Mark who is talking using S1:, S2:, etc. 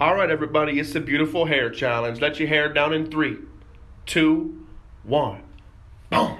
S1: All right, everybody, it's the beautiful hair challenge. Let your hair down in three, two, one. Boom.